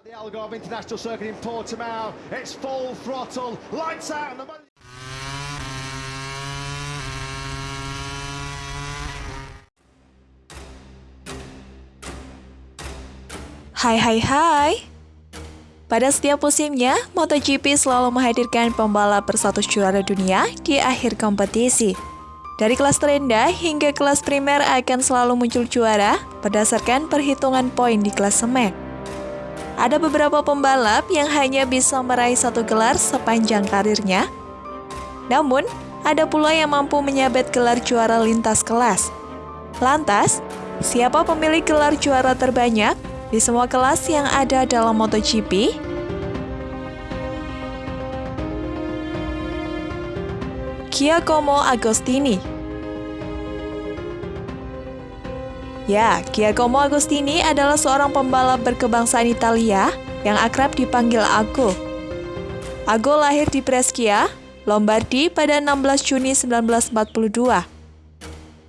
The Algarve International. Hai hai hai Pada setiap musimnya, MotoGP selalu menghadirkan pembalap berstatus juara dunia di akhir kompetisi. Dari kelas terendah hingga kelas primer akan selalu muncul juara berdasarkan perhitungan poin di klasemen. Ada beberapa pembalap yang hanya bisa meraih satu gelar sepanjang karirnya. Namun, ada pula yang mampu menyabet gelar juara lintas kelas. Lantas, siapa pemilik gelar juara terbanyak di semua kelas yang ada dalam MotoGP? Giacomo Agostini Ya, Giacomo Agostini adalah seorang pembalap berkebangsaan Italia yang akrab dipanggil Ago. Ago lahir di Brescia, Lombardi pada 16 Juni 1942.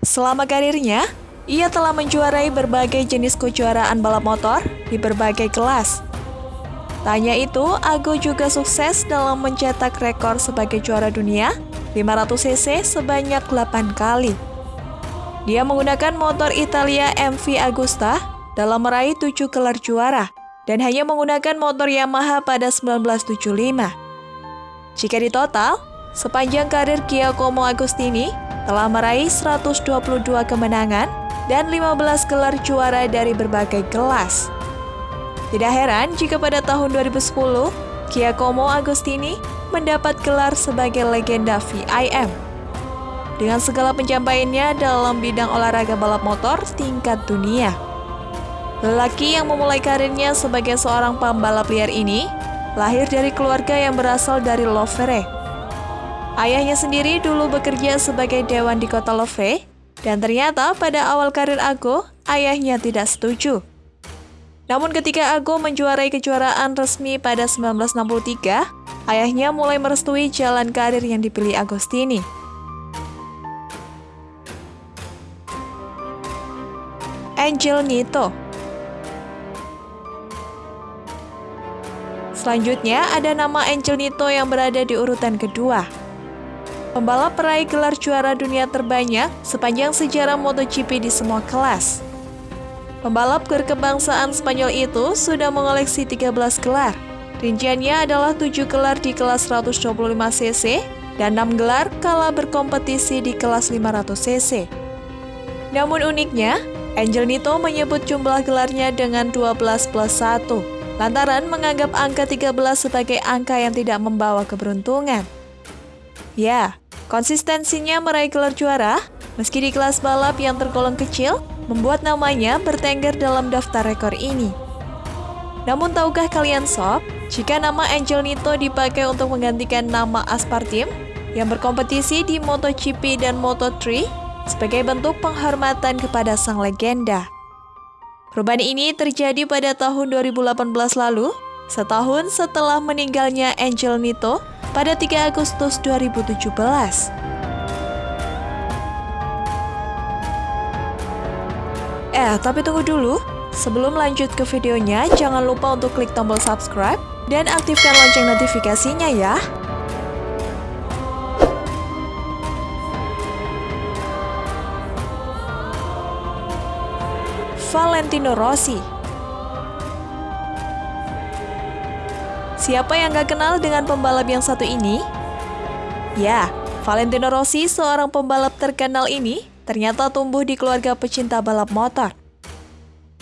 Selama karirnya, ia telah menjuarai berbagai jenis kejuaraan balap motor di berbagai kelas. Tanya itu, Ago juga sukses dalam mencetak rekor sebagai juara dunia 500cc sebanyak 8 kali. Dia menggunakan motor Italia MV Agusta dalam meraih 7 gelar juara dan hanya menggunakan motor Yamaha pada 1975. Jika ditotal, sepanjang karir Giacomo Agostini telah meraih 122 kemenangan dan 15 gelar juara dari berbagai kelas. Tidak heran jika pada tahun 2010, Giacomo Agostini mendapat gelar sebagai legenda VIM. Dengan segala pencapaiannya dalam bidang olahraga balap motor tingkat dunia. Lelaki yang memulai karirnya sebagai seorang pembalap liar ini lahir dari keluarga yang berasal dari Lovere. Ayahnya sendiri dulu bekerja sebagai dewan di kota Lovere, dan ternyata pada awal karir Ago, ayahnya tidak setuju. Namun ketika Ago menjuarai kejuaraan resmi pada 1963, ayahnya mulai merestui jalan karir yang dipilih Agostini. Angel Nito Selanjutnya ada nama Angel Nito yang berada di urutan kedua. Pembalap peraih gelar juara dunia terbanyak sepanjang sejarah MotoGP di semua kelas. Pembalap berkebangsaan Spanyol itu sudah mengoleksi 13 gelar. Rinciannya adalah 7 gelar di kelas 125cc dan 6 gelar kala berkompetisi di kelas 500cc. Namun uniknya, Angel Nito menyebut jumlah gelarnya dengan 12 plus 1, lantaran menganggap angka 13 sebagai angka yang tidak membawa keberuntungan. Ya, konsistensinya meraih gelar juara, meski di kelas balap yang tergolong kecil, membuat namanya bertengger dalam daftar rekor ini. Namun tahukah kalian sob, jika nama Angel Nito dipakai untuk menggantikan nama Aspartim yang berkompetisi di MotoGP dan Moto3 sebagai bentuk penghormatan kepada sang legenda. Perubahan ini terjadi pada tahun 2018 lalu, setahun setelah meninggalnya Angel Nito pada 3 Agustus 2017. Eh, tapi tunggu dulu. Sebelum lanjut ke videonya, jangan lupa untuk klik tombol subscribe dan aktifkan lonceng notifikasinya ya. Valentino Rossi. Siapa yang gak kenal dengan pembalap yang satu ini? Ya, Valentino Rossi, seorang pembalap terkenal ini, ternyata tumbuh di keluarga pecinta balap motor.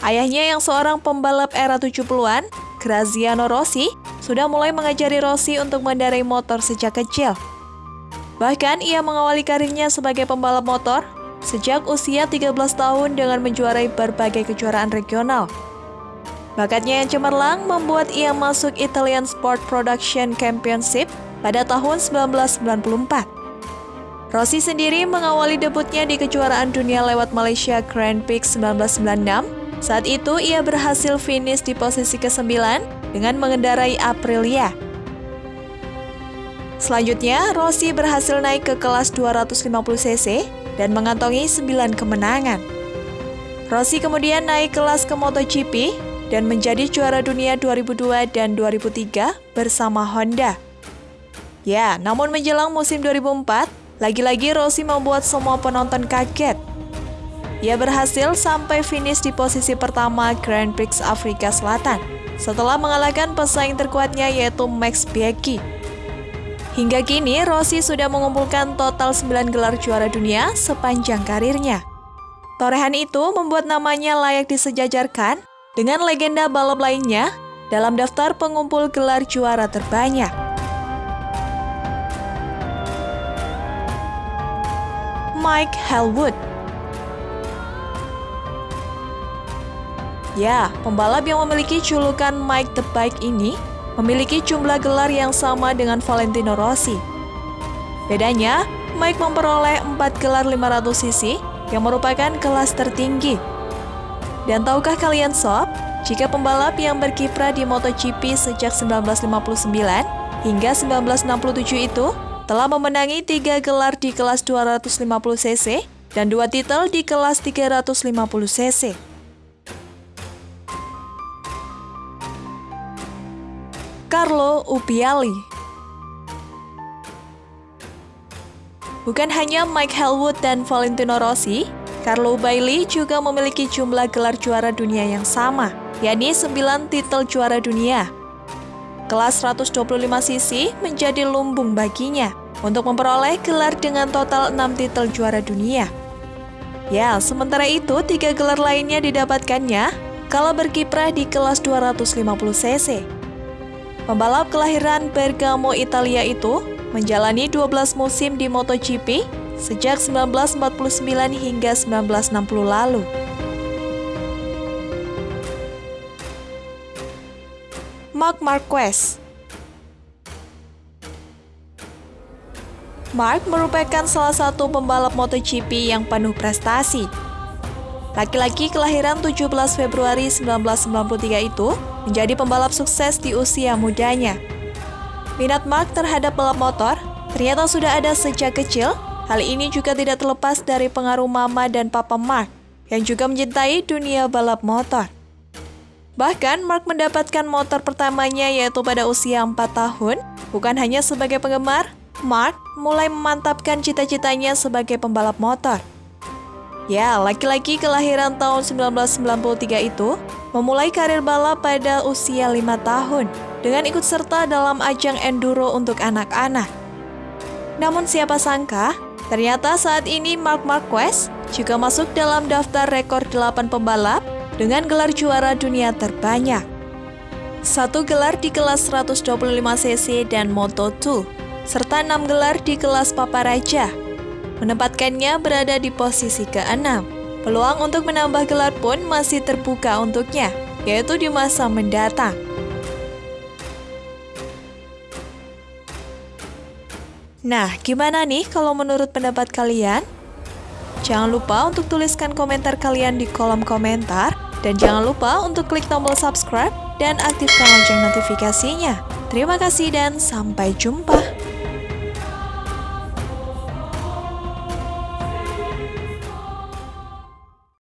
Ayahnya yang seorang pembalap era 70-an, Graziano Rossi, sudah mulai mengajari Rossi untuk mendarai motor sejak kecil. Bahkan ia mengawali karirnya sebagai pembalap motor sejak usia 13 tahun dengan menjuarai berbagai kejuaraan regional. Bakatnya yang cemerlang membuat ia masuk Italian Sport Production Championship pada tahun 1994. Rossi sendiri mengawali debutnya di kejuaraan dunia lewat Malaysia Grand Prix 1996. Saat itu ia berhasil finish di posisi ke-9 dengan mengendarai Aprilia. Selanjutnya, Rossi berhasil naik ke kelas 250cc dan mengantongi 9 kemenangan. Rossi kemudian naik kelas ke MotoGP dan menjadi juara dunia 2002 dan 2003 bersama Honda. Ya, namun menjelang musim 2004, lagi-lagi Rossi membuat semua penonton kaget. Ia berhasil sampai finish di posisi pertama Grand Prix Afrika Selatan setelah mengalahkan pesaing terkuatnya yaitu Max Biaggi. Hingga kini, Rossi sudah mengumpulkan total 9 gelar juara dunia sepanjang karirnya. Torehan itu membuat namanya layak disejajarkan dengan legenda balap lainnya dalam daftar pengumpul gelar juara terbanyak. Mike Hellwood Ya, pembalap yang memiliki julukan Mike the Bike ini memiliki jumlah gelar yang sama dengan Valentino Rossi. Bedanya, Mike memperoleh 4 gelar 500 cc yang merupakan kelas tertinggi. Dan tahukah kalian sob, jika pembalap yang berkiprah di MotoGP sejak 1959 hingga 1967 itu telah memenangi tiga gelar di kelas 250 cc dan dua titel di kelas 350 cc. Carlo Upiali. Bukan hanya Mike Hellwood dan Valentino Rossi, Carlo Bailey juga memiliki jumlah gelar juara dunia yang sama, yakni 9 titel juara dunia. Kelas 125cc menjadi lumbung baginya untuk memperoleh gelar dengan total 6 titel juara dunia. Ya, sementara itu tiga gelar lainnya didapatkannya kalau berkiprah di kelas 250cc. Pembalap kelahiran Bergamo, Italia itu menjalani 12 musim di MotoGP sejak 1949 hingga 1960 lalu. Mark Marquez Mark merupakan salah satu pembalap MotoGP yang penuh prestasi. Laki-laki kelahiran 17 Februari 1993 itu menjadi pembalap sukses di usia mudanya. Minat Mark terhadap balap motor ternyata sudah ada sejak kecil. Hal ini juga tidak terlepas dari pengaruh mama dan papa Mark yang juga mencintai dunia balap motor. Bahkan Mark mendapatkan motor pertamanya yaitu pada usia 4 tahun, bukan hanya sebagai penggemar, Mark mulai memantapkan cita-citanya sebagai pembalap motor. Ya, laki-laki kelahiran tahun 1993 itu memulai karir balap pada usia lima tahun dengan ikut serta dalam ajang enduro untuk anak-anak. Namun siapa sangka, ternyata saat ini Mark Marquez juga masuk dalam daftar rekor 8 pembalap dengan gelar juara dunia terbanyak. Satu gelar di kelas 125cc dan Moto2, serta enam gelar di kelas Paparaja menempatkannya berada di posisi ke-6. Peluang untuk menambah gelar pun masih terbuka untuknya, yaitu di masa mendatang. Nah, gimana nih kalau menurut pendapat kalian? Jangan lupa untuk tuliskan komentar kalian di kolom komentar, dan jangan lupa untuk klik tombol subscribe dan aktifkan lonceng notifikasinya. Terima kasih dan sampai jumpa.